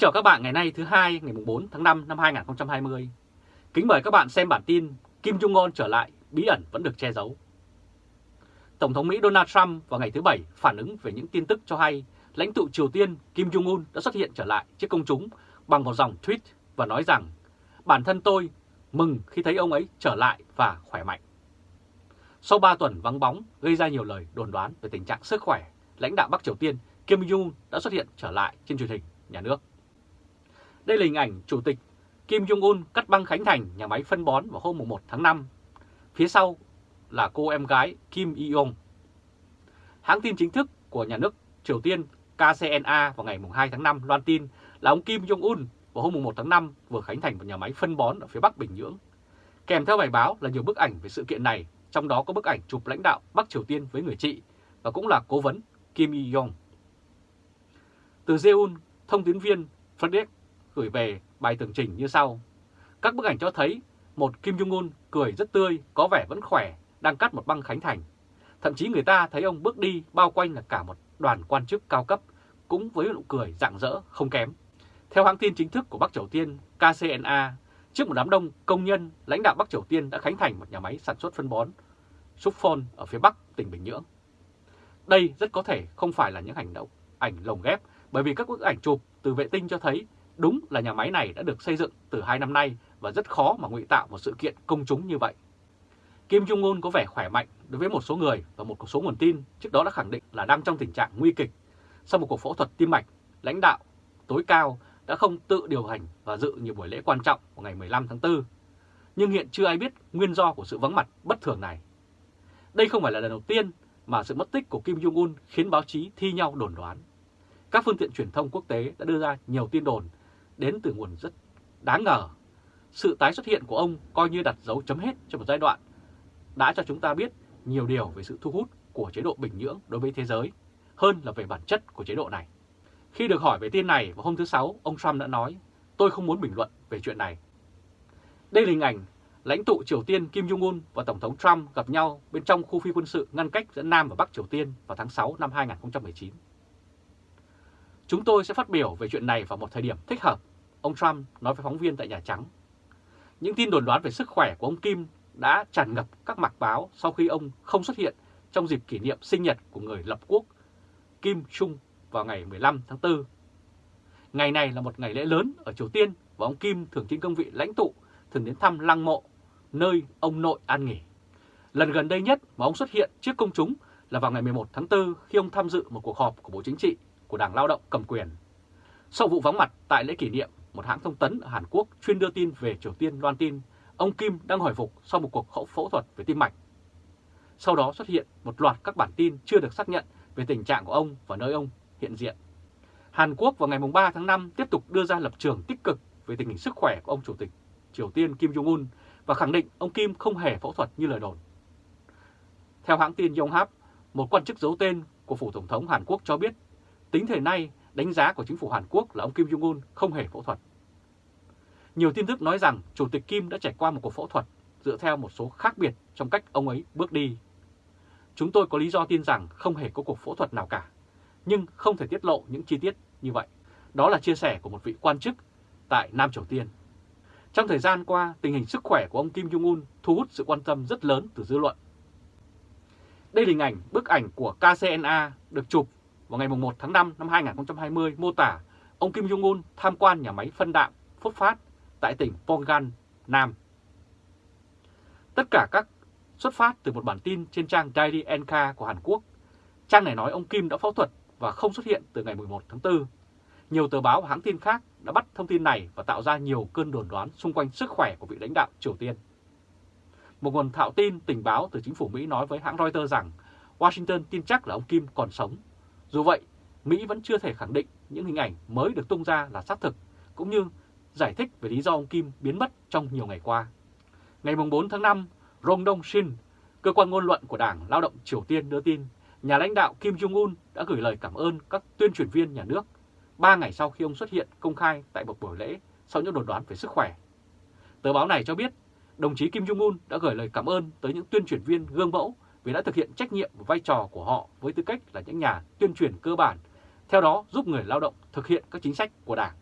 chào các bạn ngày nay thứ hai ngày 4 tháng 5 năm 2020. Kính mời các bạn xem bản tin Kim Jong-un trở lại, bí ẩn vẫn được che giấu. Tổng thống Mỹ Donald Trump vào ngày thứ Bảy phản ứng về những tin tức cho hay lãnh tụ Triều Tiên Kim Jong-un đã xuất hiện trở lại trước công chúng bằng một dòng tweet và nói rằng bản thân tôi mừng khi thấy ông ấy trở lại và khỏe mạnh. Sau 3 tuần vắng bóng gây ra nhiều lời đồn đoán về tình trạng sức khỏe, lãnh đạo Bắc Triều Tiên Kim Jong-un đã xuất hiện trở lại trên truyền hình nhà nước. Đây là hình ảnh Chủ tịch Kim Jong-un cắt băng khánh thành nhà máy phân bón vào hôm 1 tháng 5. Phía sau là cô em gái Kim Yong. Hãng tin chính thức của nhà nước Triều Tiên KCNA vào ngày 2 tháng 5 loan tin là ông Kim Jong-un vào hôm 1 tháng 5 vừa khánh thành một nhà máy phân bón ở phía Bắc Bình Nhưỡng. Kèm theo bài báo là nhiều bức ảnh về sự kiện này, trong đó có bức ảnh chụp lãnh đạo Bắc Triều Tiên với người chị và cũng là cố vấn Kim Il-yong. Từ Seoul, thông tín viên Frederick gửi về bài tường trình như sau. Các bức ảnh cho thấy một Kim Jong-un cười rất tươi, có vẻ vẫn khỏe, đang cắt một băng khánh thành. Thậm chí người ta thấy ông bước đi bao quanh là cả một đoàn quan chức cao cấp, cũng với nụ cười rạng rỡ không kém. Theo hãng tin chính thức của Bắc Triều Tiên KCNA, trước một đám đông công nhân, lãnh đạo Bắc Triều Tiên đã khánh thành một nhà máy sản xuất phân bón Sukphon ở phía Bắc tỉnh Bình Nhưỡng. Đây rất có thể không phải là những hành động ảnh lồng ghép bởi vì các bức ảnh chụp từ vệ tinh cho thấy đúng là nhà máy này đã được xây dựng từ 2 năm nay và rất khó mà ngụy tạo một sự kiện công chúng như vậy. Kim Jong-un có vẻ khỏe mạnh đối với một số người và một số nguồn tin trước đó đã khẳng định là đang trong tình trạng nguy kịch. Sau một cuộc phẫu thuật tim mạch, lãnh đạo tối cao đã không tự điều hành và dự nhiều buổi lễ quan trọng vào ngày 15 tháng 4. Nhưng hiện chưa ai biết nguyên do của sự vắng mặt bất thường này. Đây không phải là lần đầu tiên mà sự mất tích của Kim Jong-un khiến báo chí thi nhau đồn đoán. Các phương tiện truyền thông quốc tế đã đưa ra nhiều tin đồn đến từ nguồn rất đáng ngờ. Sự tái xuất hiện của ông coi như đặt dấu chấm hết cho một giai đoạn đã cho chúng ta biết nhiều điều về sự thu hút của chế độ Bình Nhưỡng đối với thế giới hơn là về bản chất của chế độ này. Khi được hỏi về tin này vào hôm thứ Sáu, ông Trump đã nói, tôi không muốn bình luận về chuyện này. Đây là hình ảnh lãnh tụ Triều Tiên Kim Jong-un và Tổng thống Trump gặp nhau bên trong khu phi quân sự ngăn cách giữa Nam và Bắc Triều Tiên vào tháng 6 năm 2019. Chúng tôi sẽ phát biểu về chuyện này vào một thời điểm thích hợp, ông Trump nói với phóng viên tại Nhà Trắng. Những tin đồn đoán về sức khỏe của ông Kim đã tràn ngập các mặt báo sau khi ông không xuất hiện trong dịp kỷ niệm sinh nhật của người lập quốc Kim Trung vào ngày 15 tháng 4. Ngày này là một ngày lễ lớn ở Triều Tiên và ông Kim thường trên cương vị lãnh tụ thường đến thăm lăng mộ, nơi ông nội an nghỉ. Lần gần đây nhất mà ông xuất hiện trước công chúng là vào ngày 11 tháng 4 khi ông tham dự một cuộc họp của Bộ Chính trị của Đảng Lao động cầm quyền. Sau vụ vắng mặt tại lễ kỷ niệm, một hãng thông tấn ở Hàn Quốc chuyên đưa tin về Triều Tiên loan tin ông Kim đang hồi phục sau một cuộc phẫu thuật về tim mạch. Sau đó xuất hiện một loạt các bản tin chưa được xác nhận về tình trạng của ông và nơi ông hiện diện. Hàn Quốc vào ngày 3 tháng 5 tiếp tục đưa ra lập trường tích cực về tình hình sức khỏe của ông Chủ tịch Triều Tiên Kim Jong-un và khẳng định ông Kim không hề phẫu thuật như lời đồn. Theo hãng tin Yonhap, một quan chức giấu tên của Phủ Tổng thống Hàn Quốc cho biết Tính thời nay, đánh giá của chính phủ Hàn Quốc là ông Kim Jong-un không hề phẫu thuật. Nhiều tin tức nói rằng Chủ tịch Kim đã trải qua một cuộc phẫu thuật dựa theo một số khác biệt trong cách ông ấy bước đi. Chúng tôi có lý do tin rằng không hề có cuộc phẫu thuật nào cả, nhưng không thể tiết lộ những chi tiết như vậy. Đó là chia sẻ của một vị quan chức tại Nam Triều Tiên. Trong thời gian qua, tình hình sức khỏe của ông Kim Jong-un thu hút sự quan tâm rất lớn từ dư luận. Đây là hình ảnh bức ảnh của KCNA được chụp vào ngày 1 tháng 5 năm 2020 mô tả ông Kim Jong-un tham quan nhà máy phân đạm Phốt Phát tại tỉnh Pongan, Nam. Tất cả các xuất phát từ một bản tin trên trang Daily NK của Hàn Quốc. Trang này nói ông Kim đã phẫu thuật và không xuất hiện từ ngày 11 tháng 4. Nhiều tờ báo và hãng tin khác đã bắt thông tin này và tạo ra nhiều cơn đồn đoán xung quanh sức khỏe của vị lãnh đạo Triều Tiên. Một nguồn thạo tin tình báo từ chính phủ Mỹ nói với hãng Reuters rằng Washington tin chắc là ông Kim còn sống dù vậy, Mỹ vẫn chưa thể khẳng định những hình ảnh mới được tung ra là xác thực, cũng như giải thích về lý do ông Kim biến mất trong nhiều ngày qua. Ngày 4 tháng 5, Rong Dong Shin, cơ quan ngôn luận của Đảng Lao động Triều Tiên đưa tin, nhà lãnh đạo Kim Jong-un đã gửi lời cảm ơn các tuyên truyền viên nhà nước ba ngày sau khi ông xuất hiện công khai tại một buổi lễ sau những đồn đoán về sức khỏe. Tờ báo này cho biết, đồng chí Kim Jong-un đã gửi lời cảm ơn tới những tuyên truyền viên gương mẫu vì đã thực hiện trách nhiệm và vai trò của họ với tư cách là những nhà tuyên truyền cơ bản, theo đó giúp người lao động thực hiện các chính sách của Đảng.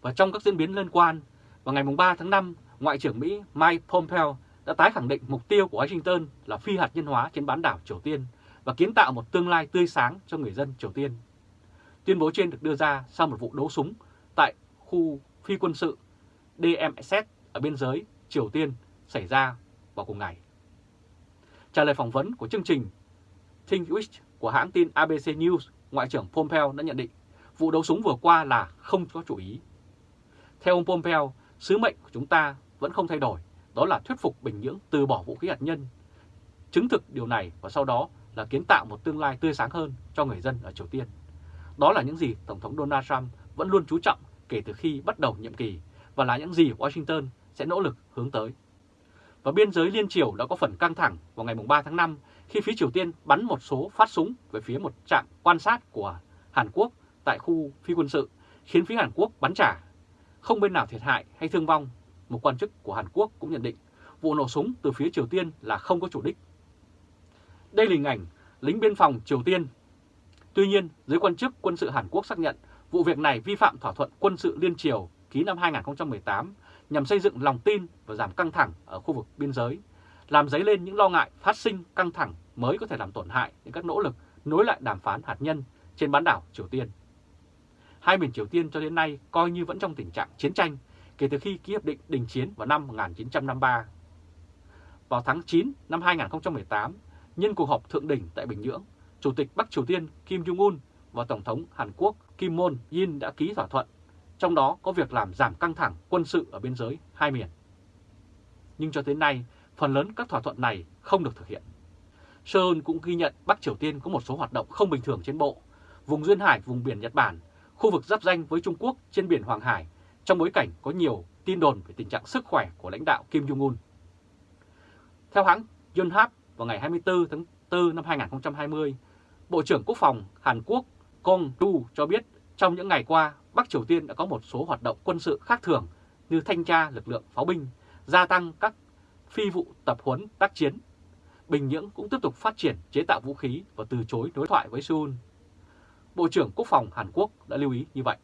Và trong các diễn biến liên quan, vào ngày 3 tháng 5, Ngoại trưởng Mỹ Mike Pompeo đã tái khẳng định mục tiêu của Washington là phi hạt nhân hóa trên bán đảo Triều Tiên và kiến tạo một tương lai tươi sáng cho người dân Triều Tiên. Tuyên bố trên được đưa ra sau một vụ đấu súng tại khu phi quân sự DMZ ở biên giới Triều Tiên xảy ra vào cùng ngày. Trả lời phỏng vấn của chương trình Think Witch của hãng tin ABC News, Ngoại trưởng Pompeo đã nhận định vụ đấu súng vừa qua là không có chủ ý. Theo ông Pompeo, sứ mệnh của chúng ta vẫn không thay đổi, đó là thuyết phục Bình Nhưỡng từ bỏ vũ khí hạt nhân. Chứng thực điều này và sau đó là kiến tạo một tương lai tươi sáng hơn cho người dân ở Triều Tiên. Đó là những gì Tổng thống Donald Trump vẫn luôn chú trọng kể từ khi bắt đầu nhiệm kỳ và là những gì Washington sẽ nỗ lực hướng tới. Và biên giới liên triều đã có phần căng thẳng vào ngày 3 tháng 5 khi phía Triều Tiên bắn một số phát súng về phía một trạm quan sát của Hàn Quốc tại khu phi quân sự, khiến phía Hàn Quốc bắn trả. Không bên nào thiệt hại hay thương vong, một quan chức của Hàn Quốc cũng nhận định vụ nổ súng từ phía Triều Tiên là không có chủ đích. Đây là hình ảnh lính biên phòng Triều Tiên. Tuy nhiên, giới quan chức quân sự Hàn Quốc xác nhận vụ việc này vi phạm thỏa thuận quân sự liên triều ký năm 2018 nhằm xây dựng lòng tin và giảm căng thẳng ở khu vực biên giới, làm dấy lên những lo ngại phát sinh căng thẳng mới có thể làm tổn hại đến các nỗ lực nối lại đàm phán hạt nhân trên bán đảo Triều Tiên. Hai miền Triều Tiên cho đến nay coi như vẫn trong tình trạng chiến tranh kể từ khi ký hiệp định đình chiến vào năm 1953. Vào tháng 9 năm 2018, nhân cuộc họp thượng đỉnh tại Bình Nhưỡng, Chủ tịch Bắc Triều Tiên Kim Jong-un và Tổng thống Hàn Quốc Kim Moon-in đã ký thỏa thuận, trong đó có việc làm giảm căng thẳng quân sự ở biên giới hai miền. Nhưng cho tới nay, phần lớn các thỏa thuận này không được thực hiện. Seoul cũng ghi nhận Bắc Triều Tiên có một số hoạt động không bình thường trên bộ, vùng duyên hải, vùng biển Nhật Bản, khu vực giáp danh với Trung Quốc trên biển Hoàng Hải, trong bối cảnh có nhiều tin đồn về tình trạng sức khỏe của lãnh đạo Kim Jong-un. Theo hãng Yonhap, vào ngày 24 tháng 4 năm 2020, Bộ trưởng Quốc phòng Hàn Quốc Kong Du cho biết trong những ngày qua, Bắc Triều Tiên đã có một số hoạt động quân sự khác thường như thanh tra lực lượng pháo binh, gia tăng các phi vụ tập huấn tác chiến. Bình Nhưỡng cũng tiếp tục phát triển chế tạo vũ khí và từ chối đối thoại với Seoul. Bộ trưởng Quốc phòng Hàn Quốc đã lưu ý như vậy.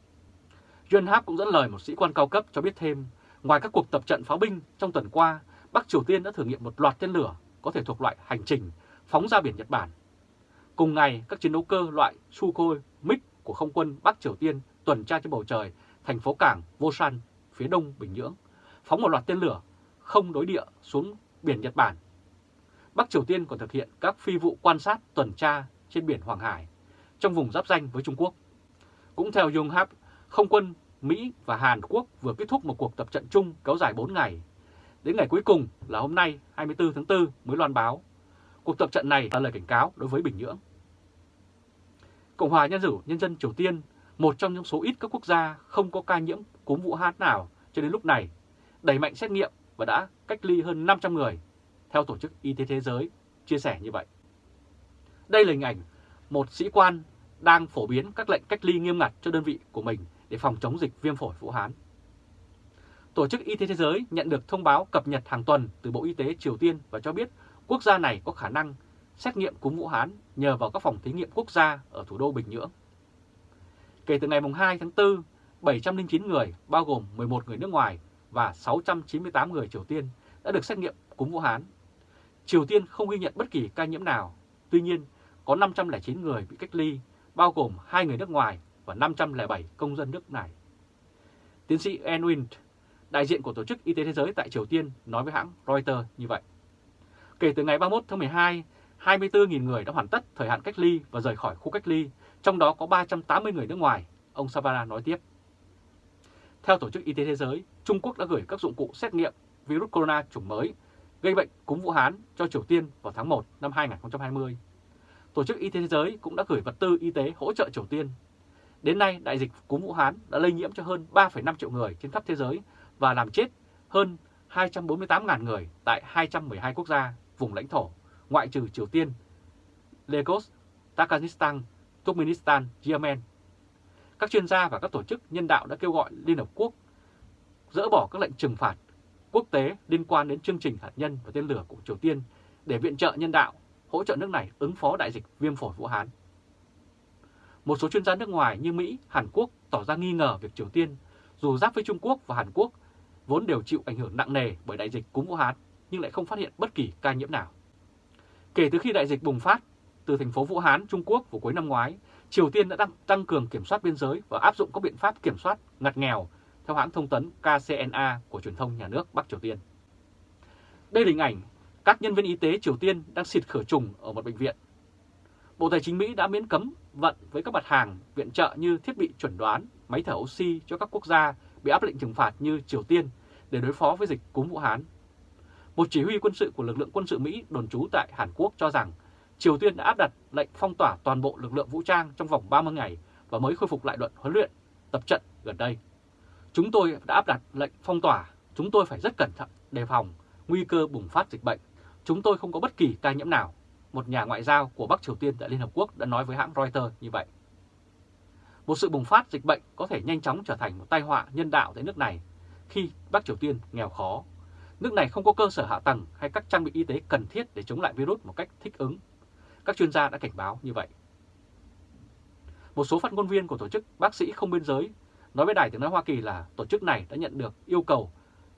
Yonhap cũng dẫn lời một sĩ quan cao cấp cho biết thêm, ngoài các cuộc tập trận pháo binh trong tuần qua, Bắc Triều Tiên đã thử nghiệm một loạt tên lửa có thể thuộc loại hành trình phóng ra biển Nhật Bản. Cùng ngày, các chiến đấu cơ loại Sukhoi MiG của không quân Bắc Triều Tiên tuần tra trên bầu trời thành phố cảng Vosan, phía đông Bình Nhưỡng, phóng một loạt tên lửa không đối địa xuống biển Nhật Bản. Bắc Triều Tiên còn thực hiện các phi vụ quan sát tuần tra trên biển Hoàng Hải, trong vùng giáp danh với Trung Quốc. Cũng theo Yonhap, không quân Mỹ và Hàn Quốc vừa kết thúc một cuộc tập trận chung kéo dài 4 ngày. Đến ngày cuối cùng là hôm nay 24 tháng 4 mới loan báo. Cuộc tập trận này là lời cảnh cáo đối với Bình Nhưỡng. Cộng hòa Nhân dân Nhân dân Triều Tiên, một trong những số ít các quốc gia không có ca nhiễm cúm Vũ Hán nào cho đến lúc này, đẩy mạnh xét nghiệm và đã cách ly hơn 500 người, theo Tổ chức Y tế Thế giới chia sẻ như vậy. Đây là hình ảnh một sĩ quan đang phổ biến các lệnh cách ly nghiêm ngặt cho đơn vị của mình để phòng chống dịch viêm phổi Vũ Hán. Tổ chức Y tế Thế giới nhận được thông báo cập nhật hàng tuần từ Bộ Y tế Triều Tiên và cho biết quốc gia này có khả năng xét nghiệm cúm Vũ Hán nhờ vào các phòng thí nghiệm quốc gia ở thủ đô Bình Nhưỡng. Kể từ ngày 2 tháng 4, 709 người, bao gồm 11 người nước ngoài và 698 người Triều Tiên đã được xét nghiệm cúm Vũ Hán. Triều Tiên không ghi nhận bất kỳ ca nhiễm nào, tuy nhiên có 509 người bị cách ly, bao gồm 2 người nước ngoài và 507 công dân nước này. Tiến sĩ Enwin, đại diện của Tổ chức Y tế Thế giới tại Triều Tiên, nói với hãng Reuters như vậy. Kể từ ngày 31 tháng 12, 24.000 người đã hoàn tất thời hạn cách ly và rời khỏi khu cách ly, trong đó có 380 người nước ngoài, ông Savara nói tiếp. Theo Tổ chức Y tế Thế giới, Trung Quốc đã gửi các dụng cụ xét nghiệm virus corona chủng mới gây bệnh cúm Vũ Hán cho Triều Tiên vào tháng 1 năm 2020. Tổ chức Y tế Thế giới cũng đã gửi vật tư y tế hỗ trợ Triều Tiên. Đến nay, đại dịch cúm Vũ Hán đã lây nhiễm cho hơn 3,5 triệu người trên khắp thế giới và làm chết hơn 248.000 người tại 212 quốc gia, vùng lãnh thổ, ngoại trừ Triều Tiên, Lagos, Tajikistan, Turkmenistan, Yemen. Các chuyên gia và các tổ chức nhân đạo đã kêu gọi Liên Hợp Quốc dỡ bỏ các lệnh trừng phạt quốc tế liên quan đến chương trình hạt nhân và tên lửa của Triều Tiên để viện trợ nhân đạo, hỗ trợ nước này ứng phó đại dịch viêm phổi Vũ Hán. Một số chuyên gia nước ngoài như Mỹ, Hàn Quốc tỏ ra nghi ngờ việc Triều Tiên dù giáp với Trung Quốc và Hàn Quốc, vốn đều chịu ảnh hưởng nặng nề bởi đại dịch cúm Vũ Hán nhưng lại không phát hiện bất kỳ ca nhiễm nào. Kể từ khi đại dịch bùng phát từ thành phố Vũ Hán, Trung Quốc vào cuối năm ngoái, Triều Tiên đã tăng, tăng cường kiểm soát biên giới và áp dụng các biện pháp kiểm soát ngặt nghèo theo hãng thông tấn KCNA của truyền thông nhà nước Bắc Triều Tiên. Đây là hình ảnh các nhân viên y tế Triều Tiên đang xịt khử trùng ở một bệnh viện. Bộ Tài chính Mỹ đã miễn cấm vận với các mặt hàng viện trợ như thiết bị chuẩn đoán, máy thở oxy cho các quốc gia bị áp lệnh trừng phạt như Triều Tiên để đối phó với dịch cúm Vũ Hán. Một chỉ huy quân sự của lực lượng quân sự Mỹ đồn trú tại Hàn Quốc cho rằng Triều Tiên đã áp đặt lệnh phong tỏa toàn bộ lực lượng vũ trang trong vòng 30 ngày và mới khôi phục lại đoạn huấn luyện, tập trận gần đây. Chúng tôi đã áp đặt lệnh phong tỏa, chúng tôi phải rất cẩn thận, đề phòng nguy cơ bùng phát dịch bệnh. Chúng tôi không có bất kỳ ca nhiễm nào. Một nhà ngoại giao của Bắc Triều Tiên tại Liên Hợp Quốc đã nói với hãng Reuters như vậy. Một sự bùng phát dịch bệnh có thể nhanh chóng trở thành một tai họa nhân đạo tại nước này khi Bắc Triều Tiên nghèo khó. Nước này không có cơ sở hạ tầng hay các trang bị y tế cần thiết để chống lại virus một cách thích ứng. Các chuyên gia đã cảnh báo như vậy. Một số phát ngôn viên của tổ chức bác sĩ không biên giới nói với Đài tiếng nói Hoa Kỳ là tổ chức này đã nhận được yêu cầu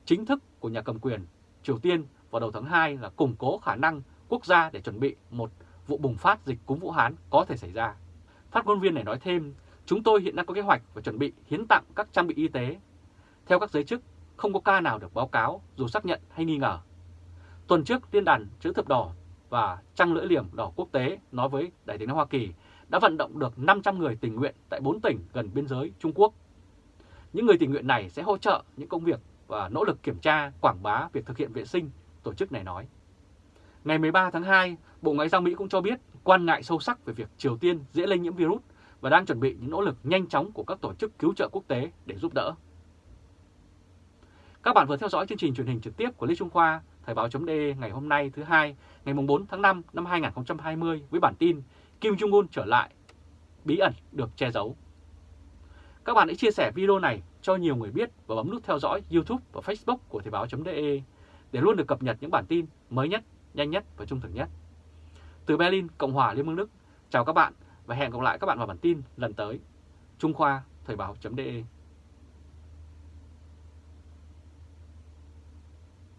chính thức của nhà cầm quyền Triều Tiên vào đầu tháng 2 là củng cố khả năng quốc gia để chuẩn bị một vụ bùng phát dịch cúm Vũ Hán có thể xảy ra. Phát ngôn viên này nói thêm, chúng tôi hiện đang có kế hoạch và chuẩn bị hiến tặng các trang bị y tế. Theo các giới chức, không có ca nào được báo cáo dù xác nhận hay nghi ngờ. Tuần trước, Liên đàn chữ thập đỏ và Trăng lưỡi liềm đỏ quốc tế nói với Đại tiếng nói Hoa Kỳ đã vận động được 500 người tình nguyện tại 4 tỉnh gần biên giới Trung Quốc. Những người tình nguyện này sẽ hỗ trợ những công việc và nỗ lực kiểm tra, quảng bá việc thực hiện vệ sinh, tổ chức này nói. Ngày 13 tháng 2, Bộ Ngoại giao Mỹ cũng cho biết quan ngại sâu sắc về việc Triều Tiên dễ lây nhiễm virus và đang chuẩn bị những nỗ lực nhanh chóng của các tổ chức cứu trợ quốc tế để giúp đỡ. Các bạn vừa theo dõi chương trình truyền hình trực tiếp của Lê Trung Khoa, Thời báo.de ngày hôm nay thứ hai, ngày 4 tháng 5 năm 2020 với bản tin Kim Jong-un trở lại, bí ẩn được che giấu. Các bạn hãy chia sẻ video này cho nhiều người biết và bấm nút theo dõi YouTube và Facebook của Thời báo.de để luôn được cập nhật những bản tin mới nhất, nhanh nhất và trung thực nhất. Từ Berlin, Cộng hòa Liên bang Đức, chào các bạn và hẹn gặp lại các bạn vào bản tin lần tới. Trung Khoa, Thời báo.de